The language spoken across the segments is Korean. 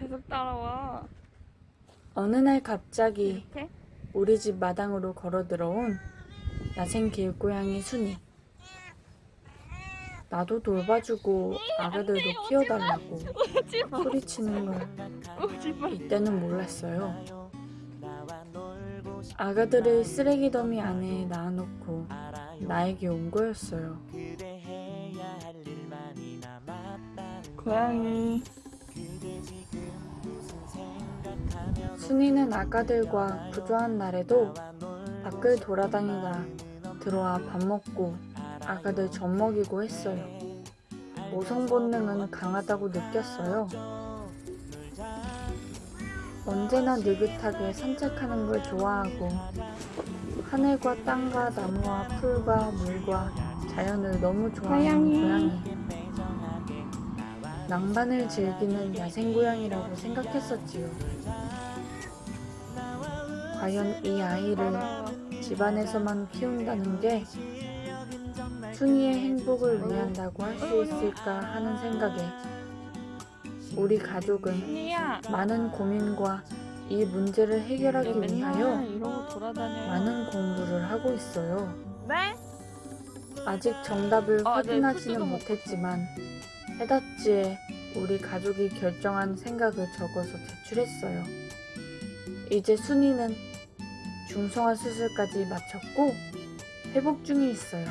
계속 따라와. 어느 날 갑자기 이렇게? 우리 집 마당으로 걸어 들어온 야생 길고양이 순이. 나도 돌봐주고 아가들도 키워달라고. 소리치는 걸. 이때는 몰랐어요. 아가들을 쓰레기 더미 안에 낳아놓고 나에게 온 거였어요. 고양이. 순이는 아가들과 부조한 날에도 밖을 돌아다니다 들어와 밥 먹고 아가들 젖 먹이고 했어요. 모성 본능은 강하다고 느꼈어요. 언제나 느긋하게 산책하는 걸 좋아하고 하늘과 땅과 나무와 풀과 물과 자연을 너무 좋아하는 고양이. 낭만을 즐기는 야생고양이라고 생각했었지요. 과연 이 아이를. 집안에서만 키운다는 게 순이의 행복을 위한다고 할 수 있을까 하는 생각에 우리 가족은. 많은 고민과 이 문제를 해결하기 위하여. 많은 공부를 하고 있어요. 네? 아직 정답을 아, 네, 확인하지는 못했지만 해닫지에 우리 가족이 결정한 생각을 적어서 제출했어요. 이제 순이는 중성화 수술까지 마쳤고 회복 중에 있어요.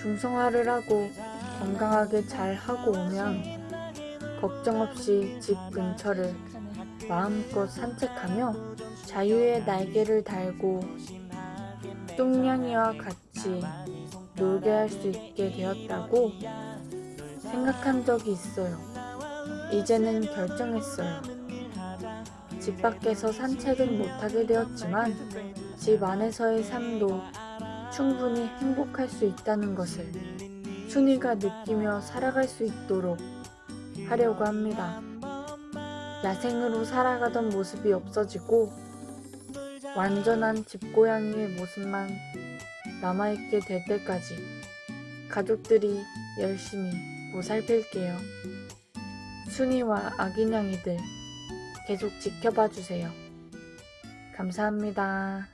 중성화를 하고 건강하게 잘 하고 오면 걱정 없이 집 근처를 마음껏 산책하며 자유의 날개를 달고 똥냥이와 같이 놀게 할 수 있게 되었다고 생각한 적이 있어요. 이제는 결정했어요. 집 밖에서 산책은 못하게 되었지만 집 안에서의 삶도 충분히 행복할 수 있다는 것을 순이가 느끼며 살아갈 수 있도록 하려고 합니다. 야생으로 살아가던 모습이 없어지고 완전한 집고양이의 모습만 남아있게 될 때까지 가족들이 열심히 보살필게요. 순이와 아기냥이들 계속 지켜봐 주세요. 감사합니다.